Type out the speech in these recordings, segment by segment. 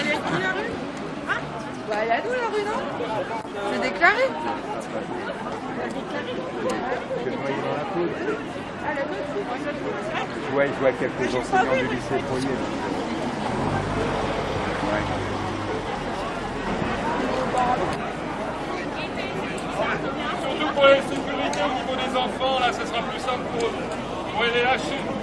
Elle est à qui la rue hein Bah, elle est à nous la rue, non C'est déclaré Je vois, je vois quelques enseignants du lycée Fourier. Surtout pour la sécurité au niveau des enfants, là, ce sera plus simple pour eux. Bon, les lâcher. Ça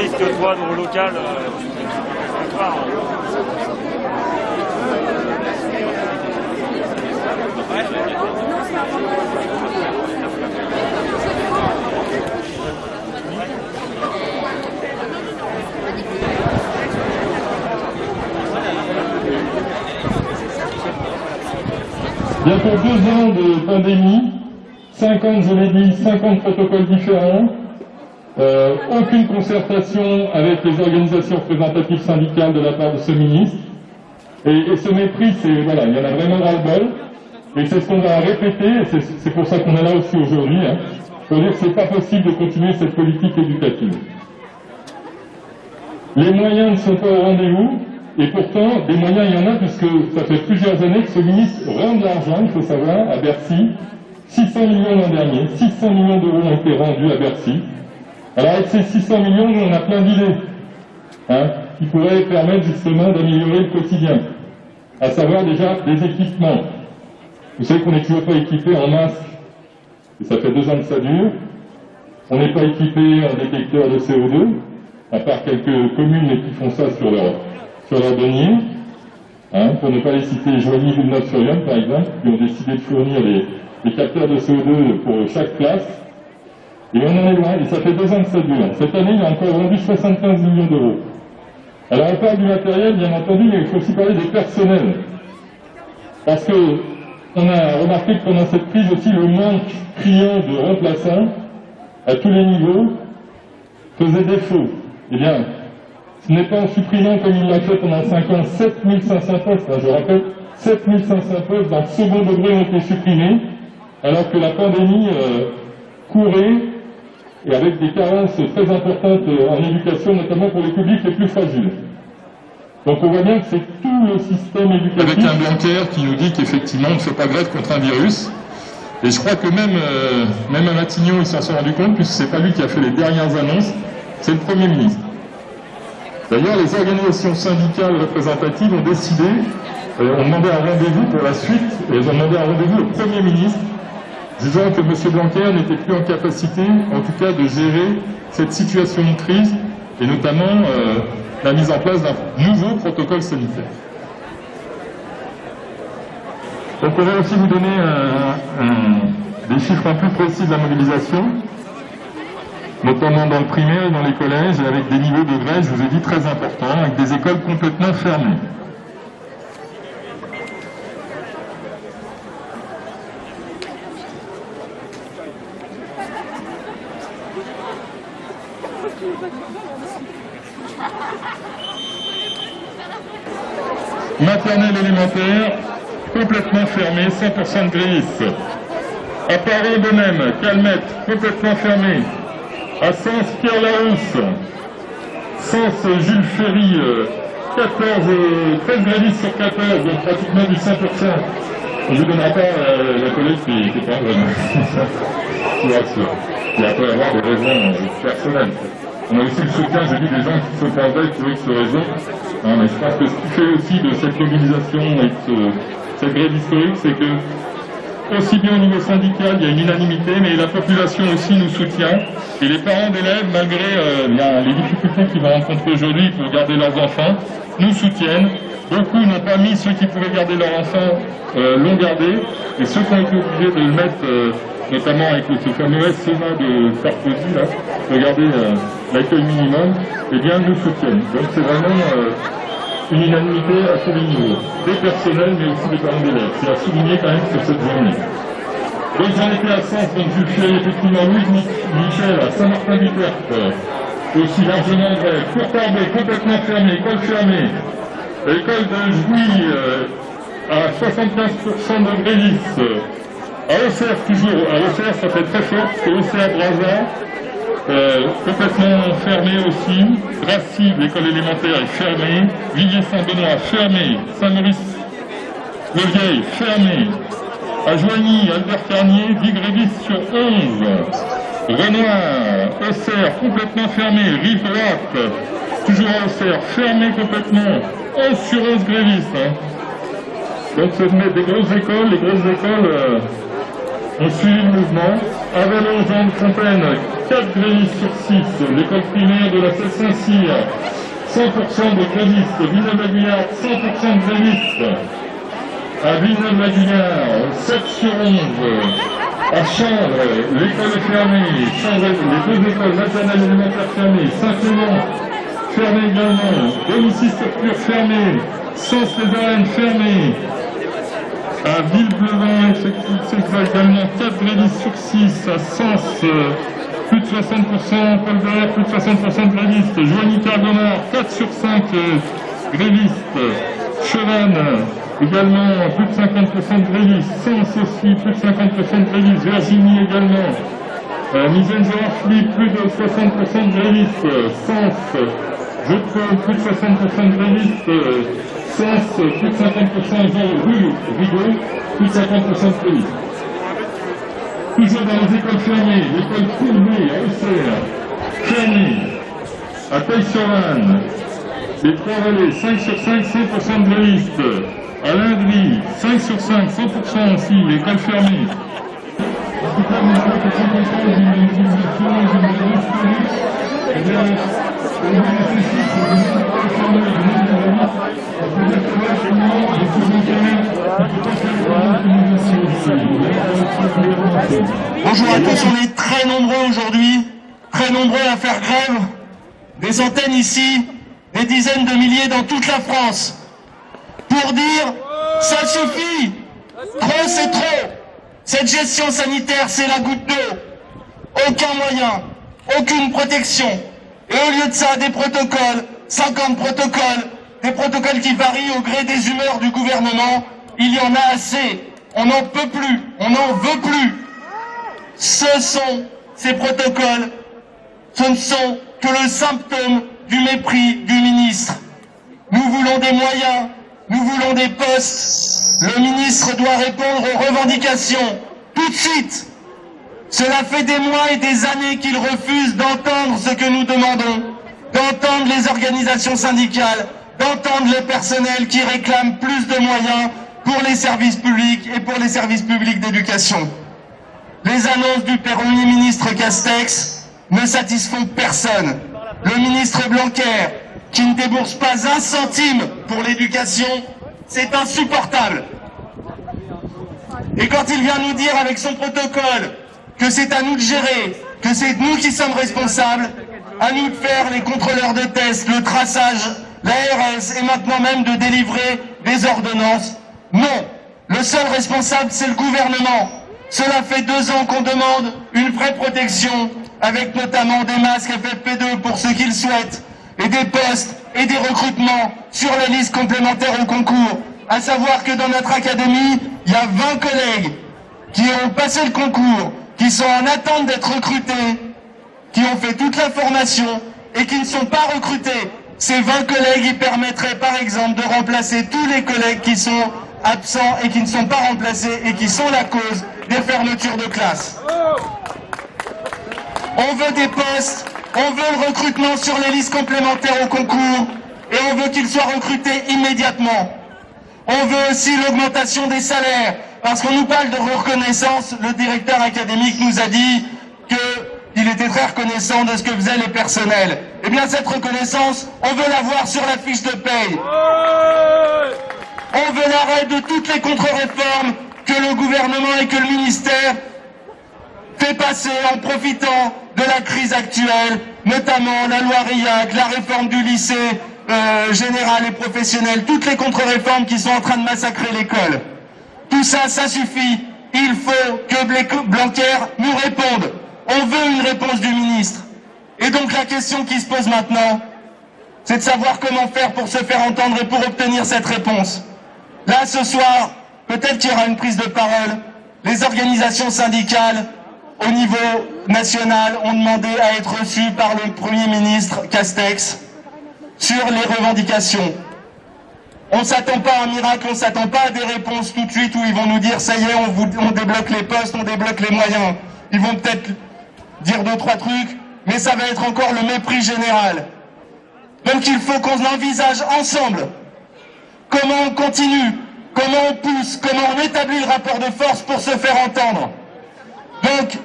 risques, toi, dans le local. euh, à croire, hein. Bientôt deux ans de pandémie, 50, je l'ai dit, 50 protocoles différents, euh, aucune concertation avec les organisations représentatives syndicales de la part de ce ministre. Et, ce mépris, c'est voilà, il y en a vraiment ras-le-bol. Et c'est ce qu'on va répéter, et c'est c'est pour ça qu'on est là aussi aujourd'hui, hein, pour dire que c'est pas possible de continuer cette politique éducative. Les moyens ne sont pas au rendez-vous, et pourtant, des moyens, il y en a, puisque ça fait plusieurs années que ce ministre rend de l'argent, il faut savoir, à Bercy. 600 millions l'an dernier, 600 millions d'euros ont été rendus à Bercy. Alors avec ces 600 millions, on a plein d'idées, hein, qui pourraient permettre justement d'améliorer le quotidien. À savoir déjà des équipements. Vous savez qu'on n'est toujours pas équipé en masque, et ça fait deux ans que ça dure. On n'est pas équipé en détecteur de CO2, à part quelques communes qui font ça sur leur, sur leur denier, hein, pour ne pas les citer Joigny ou Notre-sur-Yonne par exemple, qui ont décidé de fournir les capteurs de CO2 pour chaque classe. Et on en est loin, et ça fait deux ans que ça dure. Cette année, il a encore vendu 75 millions d'euros. Alors on parle du matériel, bien entendu, mais il faut aussi parler des personnels. Parce que on a remarqué que pendant cette crise aussi, le manque criant de remplaçants à tous les niveaux faisait défaut. Eh bien, ce n'est pas en supprimant comme il l'a fait pendant 5 ans 7500 postes, hein, je rappelle, 7500 postes dans le second degré ont été supprimés, alors que la pandémie euh, courait et avec des carences très importantes en éducation, notamment pour les publics les plus fragiles. Donc on voit bien que c'est tout le système éducatif. Avec un Blanquer qui nous dit qu'effectivement on ne fait pas grève contre un virus. Et je crois que même, euh, même à Matignon, il s'en sont rendu compte, puisque c'est pas lui qui a fait les dernières annonces, c'est le Premier ministre. D'ailleurs, les organisations syndicales représentatives ont décidé, euh, ont demandé un rendez-vous pour la suite, et elles ont demandé un rendez-vous au Premier ministre, disant que M. Blanquer n'était plus en capacité, en tout cas, de gérer cette situation de crise, et notamment euh, la mise en place d'un nouveau protocole sanitaire. On va aussi vous donner des chiffres un peu précis de la mobilisation. notamment dans le primaire et dans les collèges, avec des niveaux de grève, je vous ai dit, très importants, avec des écoles complètement fermées. Complètement fermée, 100% de grévistes. À Paris de même, Calmette, complètement fermé. À Sens, Pierre Larousse. Sens, Jules Ferry, 14, 13 grévistes sur 14, donc pratiquement du 100%. On ne vous donnera pas euh, la collègue qui n'est pas vraiment. Je vous rassure. Il peut avoir des raisons personnelles. On a aussi le soutien, j'ai dit, des gens qui en veille pour X raisons. Hein, mais je pense que ce qui fait aussi de cette mobilisation et de cette grève historique, c'est que aussi bien au niveau syndical, il y a une unanimité, mais la population aussi nous soutient. Et les parents d'élèves, malgré euh, les difficultés qu'ils vont rencontrer aujourd'hui pour garder leurs enfants, nous soutiennent. Beaucoup n'ont pas mis ceux qui pouvaient garder leurs enfants, euh, l'ont gardé. Et ceux qui ont été obligés de le mettre, euh, notamment avec ce fameux SMA de Sarkozy, là, de garder euh, l'accueil minimum, eh bien, nous soutiennent. Donc c'est vraiment euh, une unanimité à tous les niveaux, des personnels, mais aussi des parents d'élèves. C'est à souligner quand même sur cette journée. Donc j'en étais à Sens, donc je suis effectivement Louis Michel à Saint-Martin-du-Tertre, aussi largement vrai. Courtardais, complètement fermé, école fermée. L'école de Jouy euh, à 75% de grévistes. À Auxerre, toujours, à Auxerre, ça fait très fort, parce que Auxerre, Brazza, euh, complètement fermé aussi. Dracy, l'école élémentaire, est fermée. Villiers-Saint-Benoît, fermé. Saint-Maurice, le fermé. À Joigny, Albert Carnier, 10 grévistes sur 11. Renoir, Auxerre, complètement fermé. Rive droite, toujours à Auxerre, fermé complètement. 11 sur 11 grévistes. Hein. Donc c'est des grosses écoles, les grosses écoles euh, ont suivi le mouvement. Avalon, Jean de Fontaine, 4 grévistes sur 6. L'école primaire de la Saint-Cyr, 100% de grévistes. Villeneuve-la-Guillard, 100% de grévistes. À Villeneuve-la-Guillard, 7 sur 11. À Chambre, l'école est fermée. Les deux écoles maternelles élémentaires fermées. Saint-Clément, fermé également. Domicile structure fermé. Sens les fermées. À Villeblevin, également 4 grévistes sur 6. À Sens, euh, plus de 60%. Paul Bert, plus de 60% de grévistes. Joigny Cardonard, 4 sur 5 euh, grévistes. Chevannes, également plus de 50% de grévistes. Sens aussi, plus de 50% de grévistes. Virginie également. Euh, Misenzer plus de 60% de grévistes. Sens, plus de 60% de grévistes. Euh, Sens, plus de 50% de rue Rigaud, plus de 50% de grévistes. Toujours dans les écoles fermées, l'école Courbet à Auxerre, fermée. À Taille-sur-Vanne, les trois relais, 5 sur 5, 100% de grévistes. À Lindry, 5 sur 5, 100% aussi, l'école fermée. En tout cas, nous police. Eh une une. Parce que les collèges, finalement, ils se sont carrés. Il ne faut pas faire une mobilisation ici. Bonjour à tous, on est très nombreux aujourd'hui, très nombreux à faire grève. Des antennes ici, des dizaines de milliers dans toute la France. Pour dire, ça suffit, trop c'est trop. Cette gestion sanitaire, c'est la goutte d'eau. Aucun moyen, aucune protection. Et au lieu de ça, des protocoles, 50 protocoles, des protocoles qui varient au gré des humeurs du gouvernement. Il y en a assez. On n'en peut plus. On n'en veut plus. Ce sont ces protocoles, ce ne sont que le symptôme du mépris du ministre. Nous voulons des moyens, nous voulons des postes. Le ministre doit répondre aux revendications tout de suite. Cela fait des mois et des années qu'il refuse d'entendre ce que nous demandons, d'entendre les organisations syndicales, d'entendre les personnels qui réclament plus de moyens pour les services publics et pour les services publics d'éducation. Les annonces du Premier ministre Castex ne satisfont personne. Le ministre Blanquer, qui ne débourse pas un centime pour l'éducation, c'est insupportable. Et quand il vient nous dire avec son protocole que c'est à nous de gérer, que c'est nous qui sommes responsables, à nous de faire les contrôleurs de tests, le traçage, l'ARS et maintenant même de délivrer des ordonnances. Non, le seul responsable c'est le gouvernement. Cela fait deux ans qu'on demande une vraie protection, avec notamment des masques FFP2 pour ceux qui le souhaitent, et des postes et des recrutements sur la liste complémentaire au concours. À savoir que dans notre académie, il y a 20 collègues qui ont passé le concours, qui sont en attente d'être recrutés, qui ont fait toute la formation et qui ne sont pas recrutés. Ces 20 collègues, ils permettraient par exemple de remplacer tous les collègues qui sont absents et qui ne sont pas remplacés et qui sont la cause des fermetures de classe. On veut des postes, on veut le recrutement sur les listes complémentaires au concours et on veut qu'ils soient recrutés immédiatement. On veut aussi l'augmentation des salaires parce qu'on nous parle de reconnaissance. Le directeur académique nous a dit qu'il était très reconnaissant de ce que faisaient les personnels. Eh bien cette reconnaissance, on veut la voir sur la fiche de paye. On veut l'arrêt de toutes les contre-réformes que le gouvernement et que le ministère fait passer en profitant de la crise actuelle, notamment la loi RIAC, la réforme du lycée euh, général et professionnel, toutes les contre-réformes qui sont en train de massacrer l'école. Tout ça, ça suffit. Il faut que Blanquer nous réponde. On veut une réponse du ministre. Et donc la question qui se pose maintenant, c'est de savoir comment faire pour se faire entendre et pour obtenir cette réponse. Là, ce soir, peut-être qu'il y aura une prise de parole. Les organisations syndicales, au niveau national, ont demandé à être reçues par le Premier ministre Castex sur les revendications. On ne s'attend pas à un miracle, on ne s'attend pas à des réponses tout de suite où ils vont nous dire « ça y est, on, débloque les postes, on débloque les moyens ». Ils vont peut-être dire deux, trois trucs, mais ça va être encore le mépris général. Donc il faut qu'on envisage ensemble comment on continue, comment on pousse, comment on établit le rapport de force pour se faire entendre. Donc,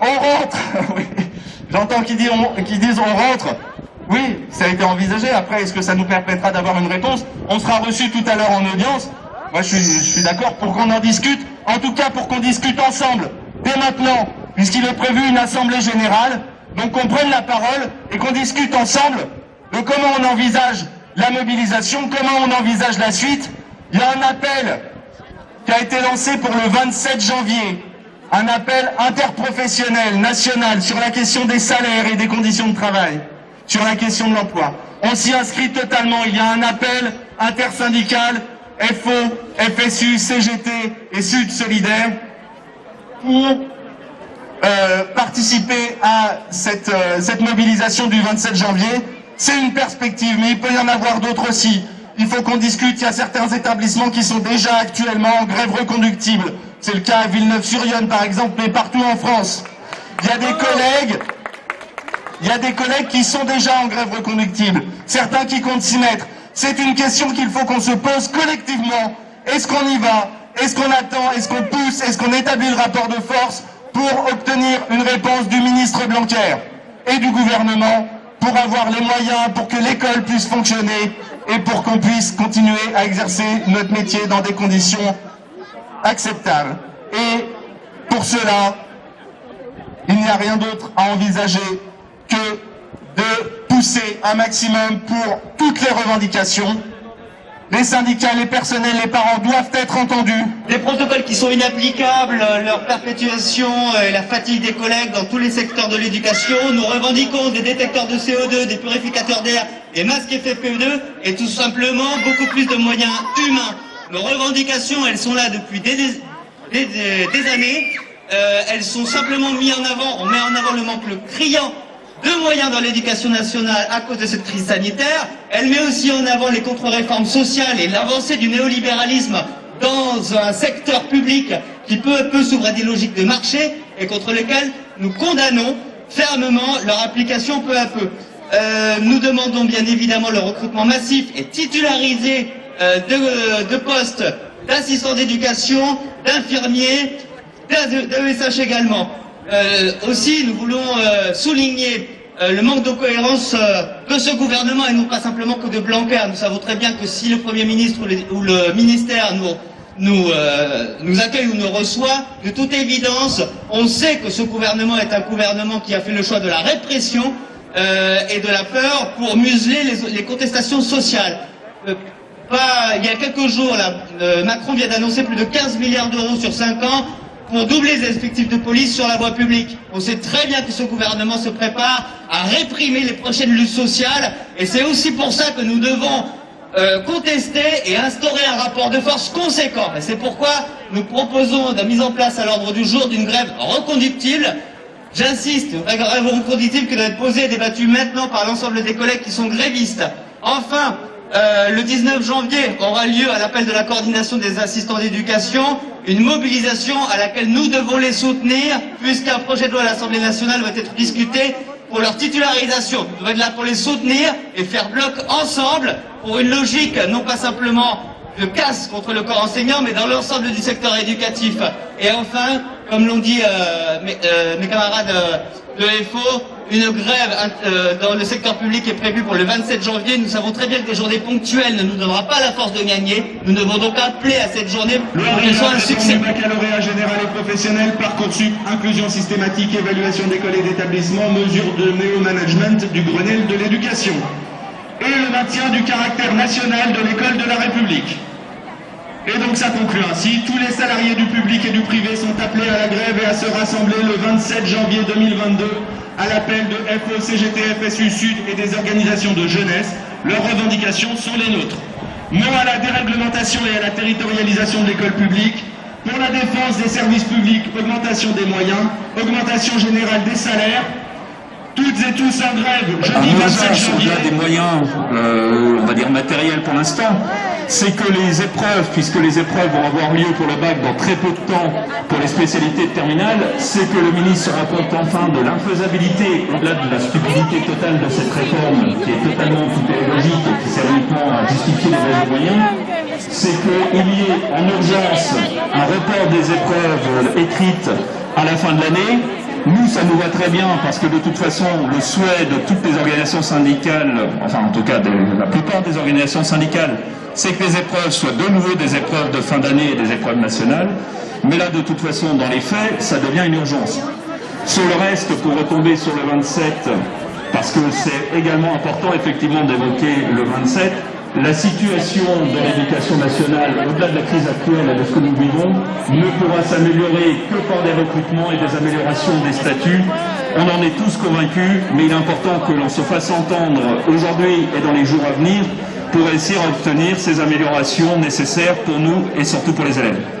on rentre, j'entends qu'ils disent on rentre, oui, ça a été envisagé, après est-ce que ça nous permettra d'avoir une réponse? On sera reçu tout à l'heure en audience, moi je suis, je suis d'accord pour qu'on en discute, en tout cas pour qu'on discute ensemble, dès maintenant, puisqu'il est prévu une assemblée générale, donc qu'on prenne la parole et qu'on discute ensemble de comment on envisage la mobilisation, comment on envisage la suite. Il y a un appel qui a été lancé pour le 27 janvier, un appel interprofessionnel, national, sur la question des salaires et des conditions de travail, sur la question de l'emploi. On s'y inscrit totalement. Il y a un appel intersyndical, FO, FSU, CGT et Sud Solidaire, pour euh, participer à cette, euh, cette mobilisation du 27 janvier. C'est une perspective, mais il peut y en avoir d'autres aussi. Il faut qu'on discute, il y a certains établissements qui sont déjà actuellement en grève reconductible. C'est le cas à Villeneuve-sur-Yonne par exemple, mais partout en France. Il y a des collègues, il y a des collègues qui sont déjà en grève reconductible, certains qui comptent s'y mettre. C'est une question qu'il faut qu'on se pose collectivement. Est-ce qu'on y va? Est-ce qu'on attend? Est-ce qu'on pousse? Est-ce qu'on établit le rapport de force pour obtenir une réponse du ministre Blanquer et du gouvernement pour avoir les moyens pour que l'école puisse fonctionner et pour qu'on puisse continuer à exercer notre métier dans des conditions acceptables? Et pour cela, il n'y a rien d'autre à envisager que de pousser un maximum pour toutes les revendications les syndicats, les personnels, les parents doivent être entendus. Des protocoles qui sont inapplicables, leur perpétuation et la fatigue des collègues dans tous les secteurs de l'éducation. Nous revendiquons des détecteurs de CO2, des purificateurs d'air, des masques FFP2 et tout simplement beaucoup plus de moyens humains. Nos revendications, elles sont là depuis des, années. Euh, elles sont simplement mises en avant, on met en avant le manque criant de moyens dans l'éducation nationale à cause de cette crise sanitaire. Elle met aussi en avant les contre-réformes sociales et l'avancée du néolibéralisme dans un secteur public qui peu à peu s'ouvre à des logiques de marché et contre lesquelles nous condamnons fermement leur application peu à peu. Euh, nous demandons bien évidemment le recrutement massif et titularisé euh, de, postes d'assistants d'éducation, d'infirmiers, d'ESH également. Euh, aussi, nous voulons euh, souligner euh, le manque de cohérence de ce gouvernement et non pas simplement que de Blanquer. Nous savons très bien que si le Premier ministre ou, le ministère nous accueille ou nous reçoit, de toute évidence, on sait que ce gouvernement est un gouvernement qui a fait le choix de la répression et de la peur pour museler les, contestations sociales. Il y a quelques jours, Macron vient d'annoncer plus de 15 milliards d'euros sur 5 ans pour doubler les effectifs de police sur la voie publique. On sait très bien que ce gouvernement se prépare à réprimer les prochaines luttes sociales et c'est aussi pour ça que nous devons euh, contester et instaurer un rapport de force conséquent. C'est pourquoi nous proposons la mise en place à l'ordre du jour d'une grève reconductible. J'insiste, une grève reconductible qui doit être posée et débattue maintenant par l'ensemble des collègues qui sont grévistes. Enfin, euh, le 19 janvier aura lieu, à l'appel de la coordination des assistants d'éducation, une mobilisation à laquelle nous devons les soutenir, puisqu'un projet de loi à l'Assemblée nationale va être discuté pour leur titularisation. Nous devons être là pour les soutenir et faire bloc ensemble pour une logique non pas simplement de casse contre le corps enseignant, mais dans l'ensemble du secteur éducatif. Et enfin, comme l'ont dit euh, mes, euh, mes, camarades euh, de FO, une grève euh, dans le secteur public est prévue pour le 27 janvier. Nous savons très bien que des journées ponctuelles ne nous donnera pas la force de gagner. Nous devons donc appeler à cette journée pour qu'elle soit un succès. baccalauréat général et professionnel, Parcoursup, inclusion systématique, évaluation d'école et d'établissement, mesures de néo-management du Grenelle de l'éducation. Et le maintien du caractère national de l'école de la République. Et donc ça conclut ainsi, tous les salariés du public et du privé sont appelés à la grève et à se rassembler le 27 janvier 2022 à l'appel de FO, CGT, FSU Sud et des organisations de jeunesse. Leurs revendications sont les nôtres. Non à la déréglementation et à la territorialisation de l'école publique, pour la défense des services publics, augmentation des moyens, augmentation générale des salaires, toutes et tous en grève, jeudi 27 janvier. des moyens, euh, on va dire matériels pour l'instant, c'est que les épreuves, puisque les épreuves vont avoir lieu pour le bac dans très peu de temps pour les spécialités de terminale, c'est que le ministre se rend compte enfin de l'infaisabilité, au-delà de la stupidité totale de cette réforme, qui est totalement idéologique et qui sert uniquement à justifier les moyens, c'est qu'il y ait en urgence un report des épreuves écrites à la fin de l'année, nous, ça nous va très bien parce que de toute façon, le souhait de toutes les organisations syndicales, enfin en tout cas de la plupart des organisations syndicales, c'est que les épreuves soient de nouveau des épreuves de fin d'année et des épreuves nationales. Mais là, de toute façon, dans les faits, ça devient une urgence. Sur le reste, pour retomber sur le 27, parce que c'est également important effectivement d'évoquer le 27, la situation de l'éducation nationale, au-delà de la crise actuelle et de ce que nous vivons, ne pourra s'améliorer que par des recrutements et des améliorations des statuts. On en est tous convaincus, mais il est important que l'on se fasse entendre aujourd'hui et dans les jours à venir pour essayer d'obtenir ces améliorations nécessaires pour nous et surtout pour les élèves.